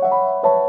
you